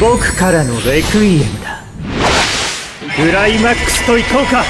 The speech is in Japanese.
僕からのレクイエムだ。クライマックスといこうか。